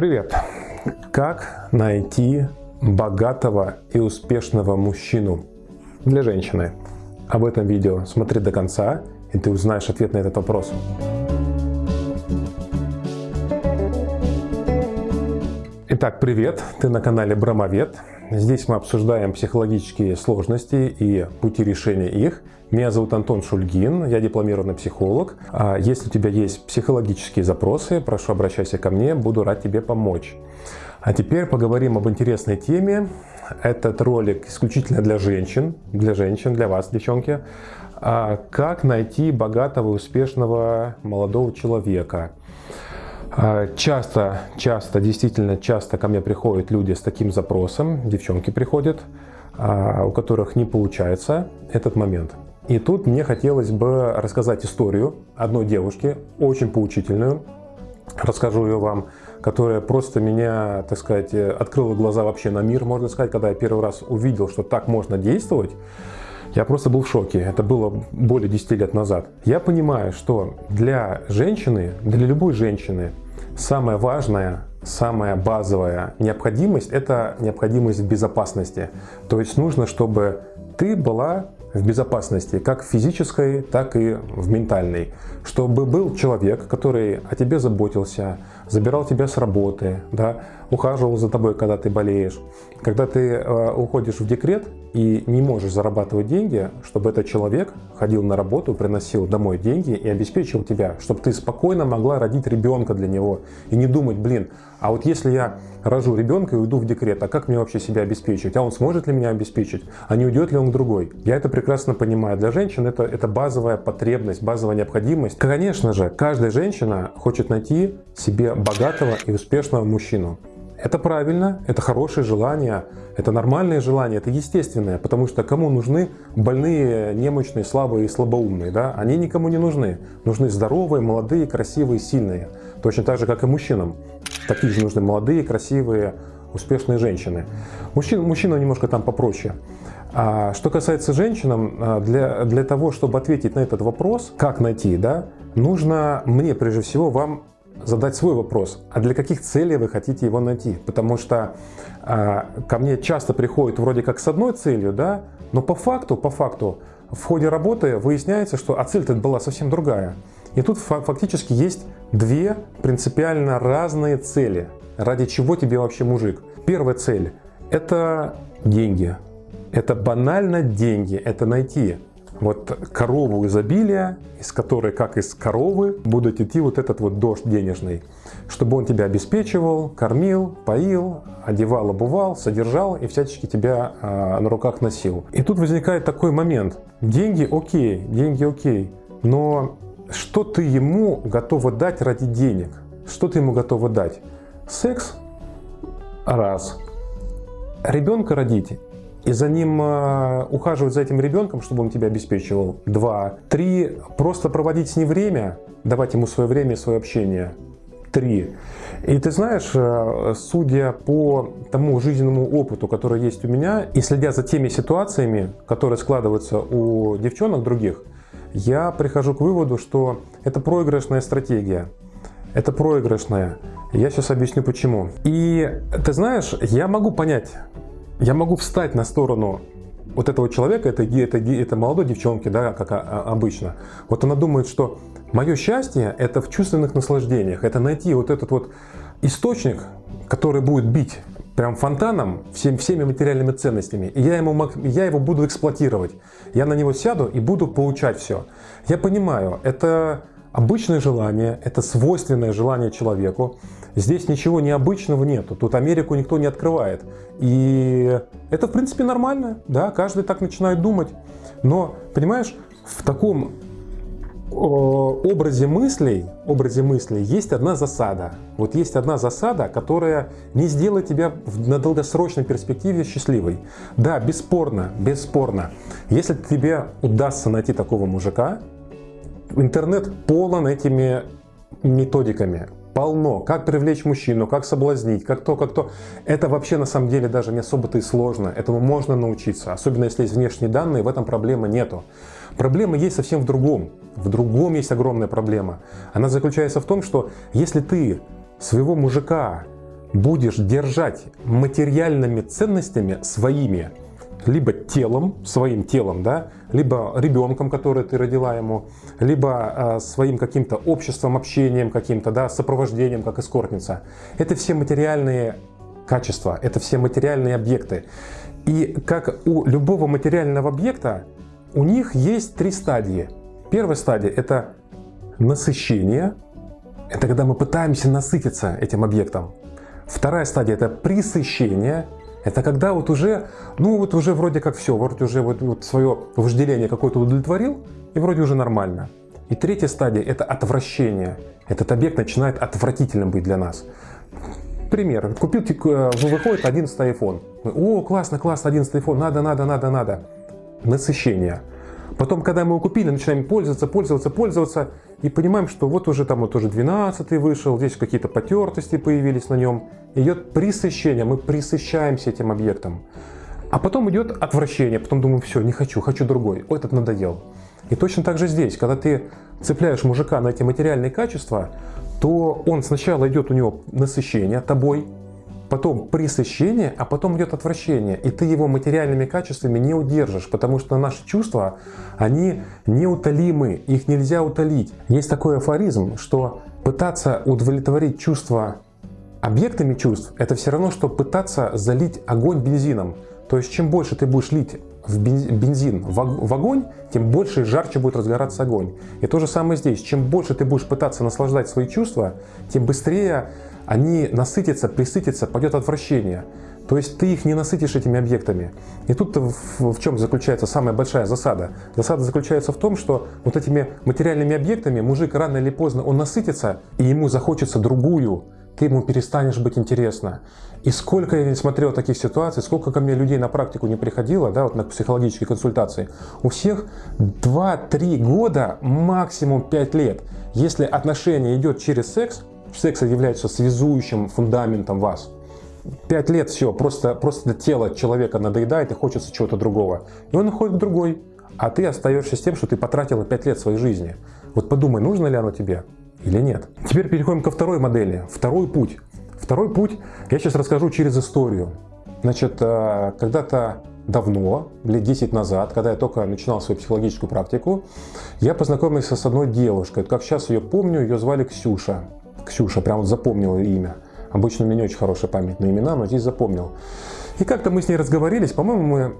Привет! Как найти богатого и успешного мужчину для женщины? Об этом видео смотри до конца, и ты узнаешь ответ на этот вопрос. Итак, привет! Ты на канале Брамовед. Здесь мы обсуждаем психологические сложности и пути решения их. Меня зовут Антон Шульгин, я дипломированный психолог. А если у тебя есть психологические запросы, прошу обращайся ко мне, буду рад тебе помочь. А теперь поговорим об интересной теме. Этот ролик исключительно для женщин, для женщин, для вас, девчонки. А как найти богатого, успешного молодого человека? А, часто, часто, действительно часто ко мне приходят люди с таким запросом, девчонки приходят, у которых не получается этот момент. И тут мне хотелось бы рассказать историю одной девушки, очень поучительную. Расскажу ее вам, которая просто меня, так сказать, открыла глаза вообще на мир, можно сказать, когда я первый раз увидел, что так можно действовать. Я просто был в шоке. Это было более 10 лет назад. Я понимаю, что для женщины, для любой женщины, самое важное, самая базовая необходимость – это необходимость безопасности. То есть нужно, чтобы ты была в безопасности, как физической, так и в ментальной. Чтобы был человек, который о тебе заботился, забирал тебя с работы, да, ухаживал за тобой, когда ты болеешь. Когда ты э, уходишь в декрет и не можешь зарабатывать деньги, чтобы этот человек ходил на работу, приносил домой деньги и обеспечил тебя, чтобы ты спокойно могла родить ребенка для него и не думать, блин, а вот если я рожу ребенка и уйду в декрет, а как мне вообще себя обеспечить? А он сможет ли меня обеспечить? А не уйдет ли он к другой? Я это прекрасно понимаю. Для женщин это, это базовая потребность, базовая необходимость. Конечно же, каждая женщина хочет найти себе богатого и успешного мужчину. Это правильно, это хорошее желание, это нормальное желание, это естественное, потому что кому нужны больные, немощные, слабые и слабоумные? Да? Они никому не нужны. Нужны здоровые, молодые, красивые, сильные. Точно так же, как и мужчинам. Такие же нужны молодые, красивые, успешные женщины. Мужчина, мужчина немножко там попроще. А что касается женщин, а, для, для того, чтобы ответить на этот вопрос, как найти, да, нужно мне прежде всего вам задать свой вопрос, а для каких целей вы хотите его найти? Потому что э, ко мне часто приходят вроде как с одной целью, да, но по факту, по факту, в ходе работы выясняется, что а цель-то была совсем другая. И тут фактически есть две принципиально разные цели, ради чего тебе вообще мужик. Первая цель – это деньги. Это банально деньги, это найти вот корову изобилия, из которой, как из коровы, будет идти вот этот вот дождь денежный, чтобы он тебя обеспечивал, кормил, поил, одевал, обувал, содержал и всячески тебя э, на руках носил. И тут возникает такой момент. Деньги окей, деньги окей, но что ты ему готова дать ради денег? Что ты ему готова дать? Секс? Раз. Ребенка родить? И за ним э, ухаживать за этим ребенком, чтобы он тебя обеспечивал. Два. Три. Просто проводить с ним время, давать ему свое время и свое общение. Три. И ты знаешь, э, судя по тому жизненному опыту, который есть у меня, и следя за теми ситуациями, которые складываются у девчонок других, я прихожу к выводу, что это проигрышная стратегия. Это проигрышная. Я сейчас объясню почему. И ты знаешь, я могу понять я могу встать на сторону вот этого человека, это, это, это молодой девчонки, да, как обычно. Вот она думает, что мое счастье это в чувственных наслаждениях, это найти вот этот вот источник, который будет бить прям фонтаном всем, всеми материальными ценностями. И я, ему, я его буду эксплуатировать. Я на него сяду и буду получать все. Я понимаю, это обычное желание, это свойственное желание человеку. Здесь ничего необычного нету, тут Америку никто не открывает. И это, в принципе, нормально, да, каждый так начинает думать. Но, понимаешь, в таком образе мыслей, образе мыслей есть одна засада. Вот есть одна засада, которая не сделает тебя на долгосрочной перспективе счастливой. Да, бесспорно, бесспорно. Если тебе удастся найти такого мужика, интернет полон этими методиками полно. Как привлечь мужчину, как соблазнить, как то, как то. Это вообще на самом деле даже не особо-то и сложно. Этому можно научиться. Особенно если есть внешние данные, в этом проблемы нету. Проблема есть совсем в другом. В другом есть огромная проблема. Она заключается в том, что если ты своего мужика будешь держать материальными ценностями своими, либо телом, своим телом, да, либо ребенком, который ты родила ему, либо э, своим каким-то обществом, общением каким-то, да, сопровождением, как эскортница. Это все материальные качества, это все материальные объекты. И как у любого материального объекта, у них есть три стадии. Первая стадия – это насыщение. Это когда мы пытаемся насытиться этим объектом. Вторая стадия – это присыщение. Это когда вот уже, ну вот уже вроде как все, вроде уже вот, вот свое вожделение какое-то удовлетворил, и вроде уже нормально. И третья стадия – это отвращение. Этот объект начинает отвратительным быть для нас. Пример. Купил, э, выходит 11 iPhone. О, классно, классно, 11 iPhone, надо, надо, надо, надо. Насыщение. Потом, когда мы его купили, начинаем пользоваться, пользоваться, пользоваться, и понимаем, что вот уже там вот уже 12 вышел, здесь какие-то потертости появились на нем. Идет присыщение, мы присыщаемся этим объектом. А потом идет отвращение, потом думаем, все, не хочу, хочу другой, о, этот надоел. И точно так же здесь, когда ты цепляешь мужика на эти материальные качества, то он сначала идет у него насыщение тобой, потом пресыщение, а потом идет отвращение. И ты его материальными качествами не удержишь, потому что наши чувства, они неутолимы, их нельзя утолить. Есть такой афоризм, что пытаться удовлетворить чувства объектами чувств, это все равно, что пытаться залить огонь бензином. То есть чем больше ты будешь лить в бензин в огонь, тем больше и жарче будет разгораться огонь. И то же самое здесь. Чем больше ты будешь пытаться наслаждать свои чувства, тем быстрее они насытятся, присытятся, пойдет отвращение. То есть ты их не насытишь этими объектами. И тут в, в чем заключается самая большая засада? Засада заключается в том, что вот этими материальными объектами мужик рано или поздно он насытится, и ему захочется другую, ты ему перестанешь быть интересно. И сколько я смотрел таких ситуаций, сколько ко мне людей на практику не приходило, да, вот на психологические консультации, у всех 2-3 года, максимум 5 лет. Если отношение идет через секс, секс является связующим фундаментом вас. Пять лет все, просто, просто тело человека надоедает и хочется чего-то другого. И он уходит к другой, а ты остаешься с тем, что ты потратила пять лет своей жизни. Вот подумай, нужно ли оно тебе или нет. Теперь переходим ко второй модели, второй путь. Второй путь я сейчас расскажу через историю. Значит, э, когда-то давно, лет 10 назад, когда я только начинал свою психологическую практику, я познакомился с одной девушкой. Как сейчас ее помню, ее звали Ксюша. Ксюша, прям вот запомнил имя. Обычно у меня не очень хорошая память на имена, но здесь запомнил. И как-то мы с ней разговорились, по-моему, мы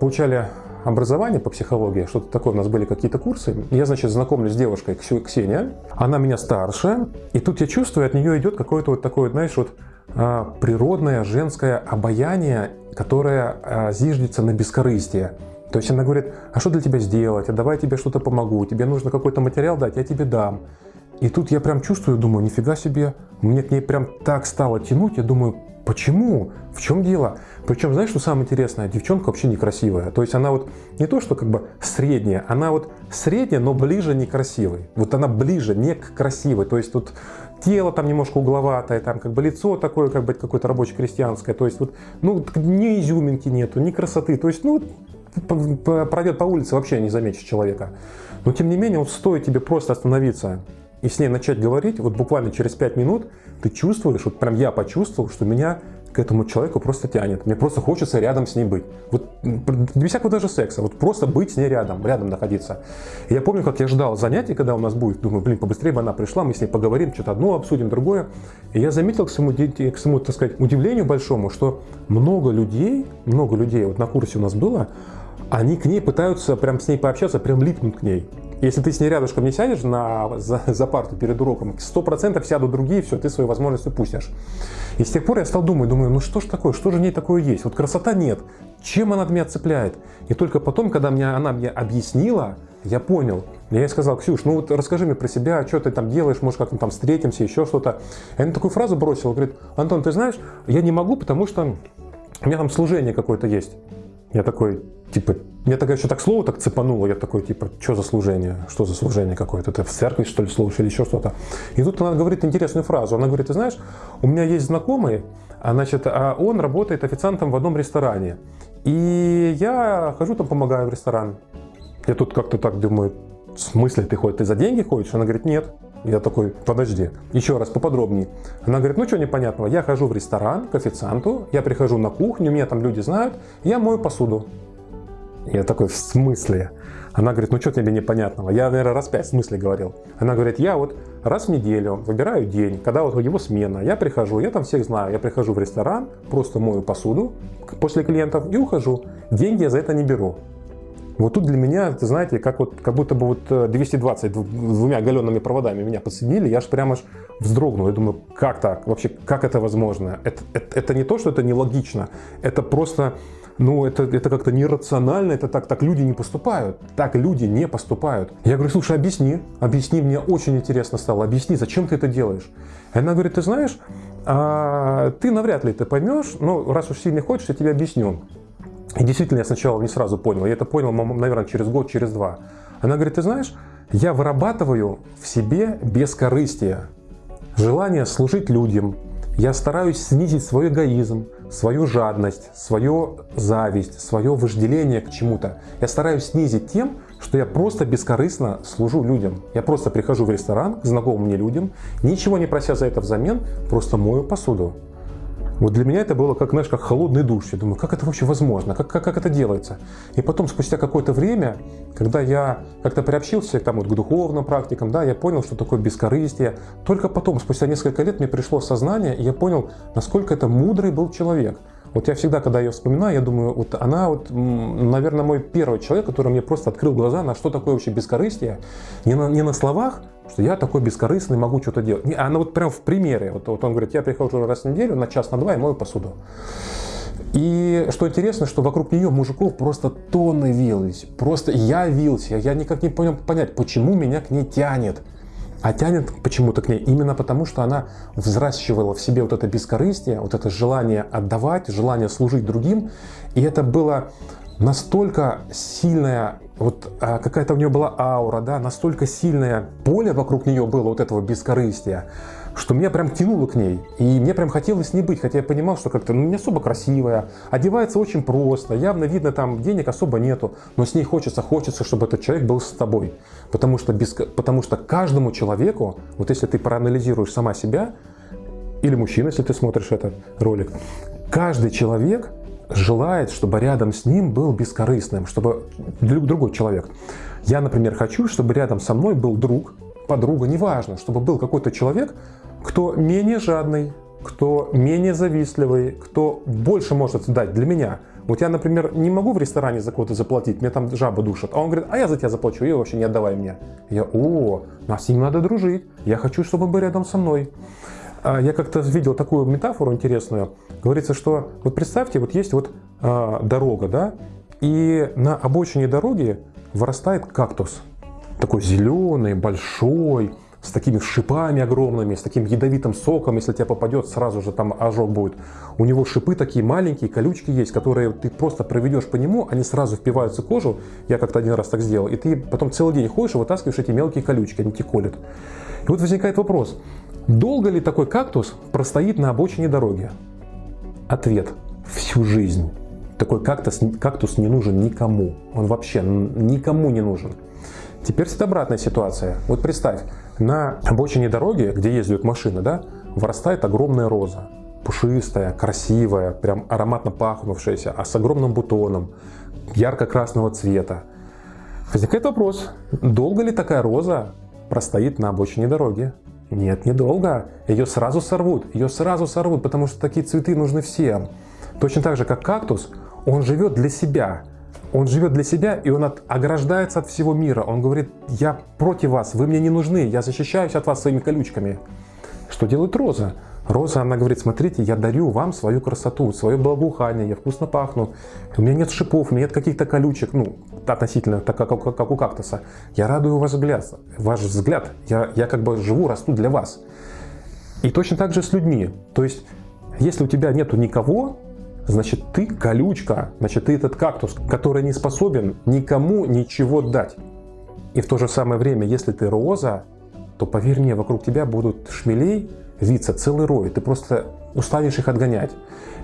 получали образование по психологии, что-то такое, у нас были какие-то курсы. Я, значит, знакомлюсь с девушкой Ксения, она меня старше, и тут я чувствую, от нее идет какое-то вот такое, знаешь, вот а, природное женское обаяние, которое а, зиждется на бескорыстие. То есть она говорит, а что для тебя сделать, а давай я тебе что-то помогу, тебе нужно какой-то материал дать, я тебе дам. И тут я прям чувствую, думаю, нифига себе, мне к ней прям так стало тянуть, я думаю, почему, в чем дело? Причем, знаешь, что самое интересное, девчонка вообще некрасивая. То есть она вот не то, что как бы средняя, она вот средняя, но ближе не красивой. Вот она ближе не к красивой. То есть тут тело там немножко угловатое, там как бы лицо такое, как бы какое-то рабочее крестьянское. То есть вот, ну, ни изюминки нету, ни красоты. То есть, ну, пройдет по улице, вообще не заметишь человека. Но тем не менее, вот стоит тебе просто остановиться и с ней начать говорить, вот буквально через 5 минут ты чувствуешь, вот прям я почувствовал, что меня к этому человеку просто тянет. Мне просто хочется рядом с ней быть. Вот без всякого даже секса, вот просто быть с ней рядом, рядом находиться. И я помню, как я ждал занятий, когда у нас будет, думаю, блин, побыстрее бы она пришла, мы с ней поговорим, что-то одно обсудим, другое. И я заметил к своему, к своему, так сказать, удивлению большому, что много людей, много людей, вот на курсе у нас было, они к ней пытаются прям с ней пообщаться, прям липнут к ней. Если ты с ней рядышком не сядешь на, за, за парту перед уроком, 100% сядут другие, все, ты свои возможности упустишь. И с тех пор я стал думать, думаю, ну что ж такое, что же в ней такое есть? Вот красота нет, чем она меня цепляет? И только потом, когда мне, она мне объяснила, я понял. Я ей сказал, Ксюш, ну вот расскажи мне про себя, что ты там делаешь, может как-то там встретимся, еще что-то. И она такую фразу бросила, говорит, Антон, ты знаешь, я не могу, потому что у меня там служение какое-то есть. Я такой, типа, мне тогда еще так слово так цепануло, я такой, типа, что за служение, что за служение какое-то, ты в церкви, что ли, служишь или еще что-то. И тут она говорит интересную фразу, она говорит, ты знаешь, у меня есть знакомый, а, значит, а он работает официантом в одном ресторане, и я хожу там, помогаю в ресторан. Я тут как-то так думаю, в смысле ты ходишь, ты за деньги ходишь? Она говорит, нет, Я такой, подожди, еще раз поподробнее. Она говорит, ну что непонятного, я хожу в ресторан к официанту, я прихожу на кухню, меня там люди знают, я мою посуду. Я такой, в смысле? Она говорит, ну что тебе непонятного? Я, наверное, раз пять в смысле говорил. Она говорит, я вот раз в неделю выбираю день, когда вот его смена, я прихожу, я там всех знаю, я прихожу в ресторан, просто мою посуду после клиентов и ухожу. Деньги я за это не беру. Вот тут для меня, ты знаете, как, вот, как будто бы вот 220 э, двумя галенными проводами меня подсоединили, я аж прямо аж вздрогнул. Я думаю, как так? Вообще, как это возможно? Это, это, это не то, что это нелогично, это просто, ну, это, это как-то нерационально, это так, так люди не поступают. Так люди не поступают. Я говорю, слушай, объясни, объясни, мне очень интересно стало, объясни, зачем ты это делаешь? Она говорит, ты знаешь, а, ты навряд ли это поймешь, но раз уж сильно хочешь, я тебе объясню. И действительно, я сначала не сразу понял. Я это понял, наверное, через год, через два. Она говорит, ты знаешь, я вырабатываю в себе бескорыстие, желание служить людям. Я стараюсь снизить свой эгоизм, свою жадность, свою зависть, свое вожделение к чему-то. Я стараюсь снизить тем, что я просто бескорыстно служу людям. Я просто прихожу в ресторан к знакомым мне людям, ничего не прося за это взамен, просто мою посуду. Вот для меня это было как, знаешь, как холодный душ. Я думаю, как это вообще возможно? Как, как, как это делается? И потом, спустя какое-то время, когда я как-то приобщился там, вот, к духовным практикам, да, я понял, что такое бескорыстие. Только потом, спустя несколько лет, мне пришло сознание, и я понял, насколько это мудрый был человек. Вот я всегда, когда ее вспоминаю, я думаю, вот она, вот, наверное, мой первый человек, который мне просто открыл глаза на что такое вообще бескорыстие. Не на, не на словах, что я такой бескорыстный, могу что-то делать. Не, она вот прям в примере. Вот, вот он говорит, я прихожу раз в неделю на час, на два и мою посуду. И что интересно, что вокруг нее мужиков просто тонны вились. Просто я вился. Я никак не понял понять, почему меня к ней тянет. А тянет почему-то к ней именно потому, что она взращивала в себе вот это бескорыстие, вот это желание отдавать, желание служить другим. И это было настолько сильная, вот а, какая-то у нее была аура, да, настолько сильное поле вокруг нее было вот этого бескорыстия, что меня прям тянуло к ней. И мне прям хотелось не быть, хотя я понимал, что как-то ну, не особо красивая, одевается очень просто, явно видно там денег особо нету, но с ней хочется, хочется, чтобы этот человек был с тобой. Потому что, без, потому что каждому человеку, вот если ты проанализируешь сама себя, или мужчина, если ты смотришь этот ролик, каждый человек желает, чтобы рядом с ним был бескорыстным, чтобы другой человек. Я, например, хочу, чтобы рядом со мной был друг, подруга, неважно, чтобы был какой-то человек, кто менее жадный, кто менее завистливый, кто больше может дать для меня. Вот я, например, не могу в ресторане за кого-то заплатить, мне там жаба душат. А он говорит, а я за тебя заплачу, и вообще не отдавай мне. Я, о, нас с ним надо дружить, я хочу, чтобы он был рядом со мной. А я как-то видел такую метафору интересную. Говорится, что вот представьте, вот есть вот а, дорога, да, и на обочине дороги вырастает кактус. Такой зеленый, большой, с такими шипами огромными, с таким ядовитым соком, если тебе попадет, сразу же там ожог будет. У него шипы такие маленькие, колючки есть, которые ты просто проведешь по нему, они сразу впиваются в кожу, я как-то один раз так сделал, и ты потом целый день ходишь и вытаскиваешь эти мелкие колючки, они тебе колят. И вот возникает вопрос, Долго ли такой кактус простоит на обочине дороги? Ответ – всю жизнь. Такой кактус, кактус не нужен никому. Он вообще никому не нужен. Теперь это обратная ситуация. Вот представь, на обочине дороги, где ездят машины, да, вырастает огромная роза. Пушистая, красивая, прям ароматно пахнувшаяся, а с огромным бутоном, ярко-красного цвета. Возникает вопрос, долго ли такая роза простоит на обочине дороги? Нет, недолго. Ее сразу сорвут. Ее сразу сорвут, потому что такие цветы нужны всем. Точно так же, как кактус, он живет для себя. Он живет для себя, и он от, ограждается от всего мира. Он говорит, я против вас, вы мне не нужны, я защищаюсь от вас своими колючками. Что делает роза? Роза, она говорит, смотрите, я дарю вам свою красоту, свое благоухание, я вкусно пахну, у меня нет шипов, у меня нет каких-то колючек, ну, относительно, так как, как, как у кактуса. Я радую ваш взгляд, ваш взгляд, я, я как бы живу, расту для вас. И точно так же с людьми. То есть, если у тебя нету никого, значит ты колючка, значит ты этот кактус, который не способен никому ничего дать. И в то же самое время, если ты роза, то поверь мне, вокруг тебя будут шмелей, виться целый рой. Ты просто устанешь их отгонять.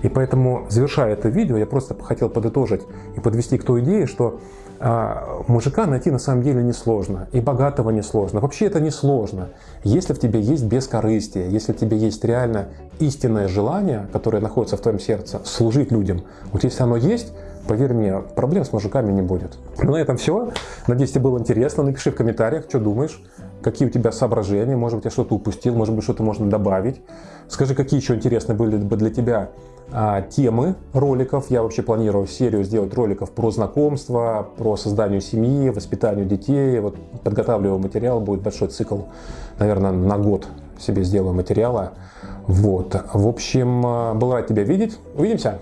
И поэтому, завершая это видео, я просто хотел подытожить и подвести к той идее, что а, мужика найти на самом деле несложно, и богатого несложно. Вообще это несложно. Если в тебе есть бескорыстие, если в тебе есть реально истинное желание, которое находится в твоем сердце, служить людям, вот если оно есть, поверь мне, проблем с мужиками не будет. Ну, на этом все. Надеюсь, тебе было интересно. Напиши в комментариях, что думаешь, какие у тебя соображения, может быть, я что-то упустил, может быть, что-то можно добавить. Скажи, какие еще интересные были бы для тебя а, темы роликов. Я вообще планирую серию сделать роликов про знакомство, про создание семьи, воспитание детей. Вот подготавливаю материал, будет большой цикл, наверное, на год себе сделаю материала. Вот. В общем, а, был рад тебя видеть. Увидимся!